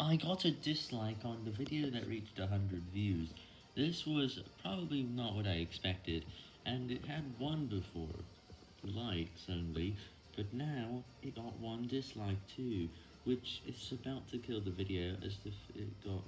I got a dislike on the video that reached 100 views. This was probably not what I expected, and it had one before, likes only, but now it got one dislike too, which is about to kill the video as if it got.